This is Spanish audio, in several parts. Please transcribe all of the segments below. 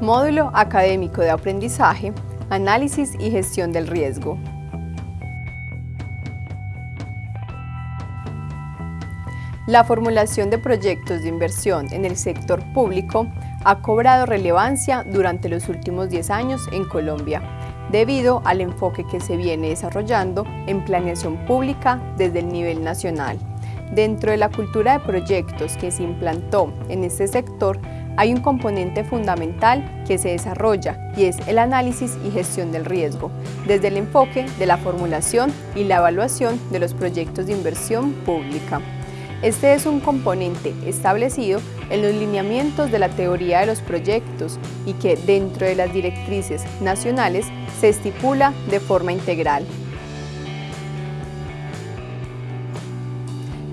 Módulo Académico de Aprendizaje, Análisis y Gestión del Riesgo. La formulación de proyectos de inversión en el sector público ha cobrado relevancia durante los últimos 10 años en Colombia, debido al enfoque que se viene desarrollando en planeación pública desde el nivel nacional. Dentro de la cultura de proyectos que se implantó en este sector, hay un componente fundamental que se desarrolla y es el análisis y gestión del riesgo, desde el enfoque de la formulación y la evaluación de los proyectos de inversión pública. Este es un componente establecido en los lineamientos de la teoría de los proyectos y que dentro de las directrices nacionales se estipula de forma integral.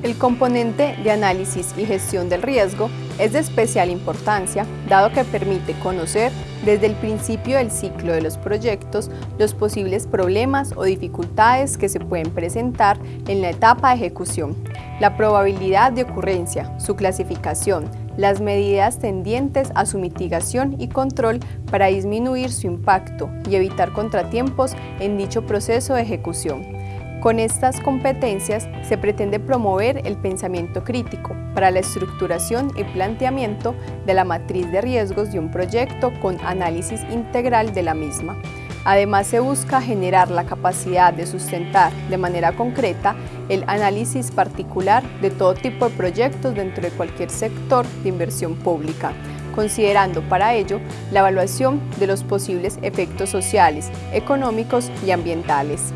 El componente de análisis y gestión del riesgo es de especial importancia, dado que permite conocer desde el principio del ciclo de los proyectos los posibles problemas o dificultades que se pueden presentar en la etapa de ejecución, la probabilidad de ocurrencia, su clasificación, las medidas tendientes a su mitigación y control para disminuir su impacto y evitar contratiempos en dicho proceso de ejecución. Con estas competencias se pretende promover el pensamiento crítico para la estructuración y planteamiento de la matriz de riesgos de un proyecto con análisis integral de la misma. Además se busca generar la capacidad de sustentar de manera concreta el análisis particular de todo tipo de proyectos dentro de cualquier sector de inversión pública, considerando para ello la evaluación de los posibles efectos sociales, económicos y ambientales.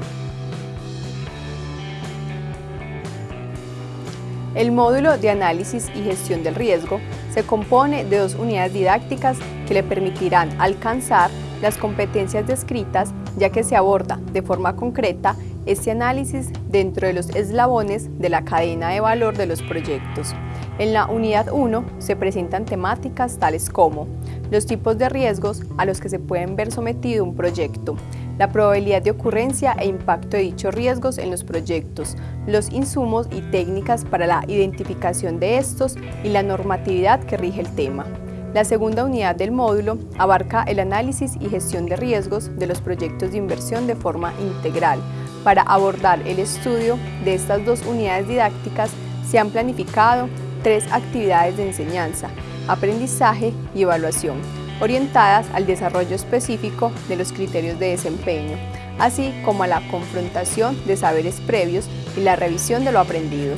El módulo de análisis y gestión del riesgo se compone de dos unidades didácticas que le permitirán alcanzar las competencias descritas ya que se aborda de forma concreta este análisis dentro de los eslabones de la cadena de valor de los proyectos. En la unidad 1 se presentan temáticas tales como los tipos de riesgos a los que se pueden ver sometido un proyecto, la probabilidad de ocurrencia e impacto de dichos riesgos en los proyectos, los insumos y técnicas para la identificación de estos y la normatividad que rige el tema. La segunda unidad del módulo abarca el análisis y gestión de riesgos de los proyectos de inversión de forma integral. Para abordar el estudio de estas dos unidades didácticas se han planificado tres actividades de enseñanza, aprendizaje y evaluación orientadas al desarrollo específico de los criterios de desempeño, así como a la confrontación de saberes previos y la revisión de lo aprendido.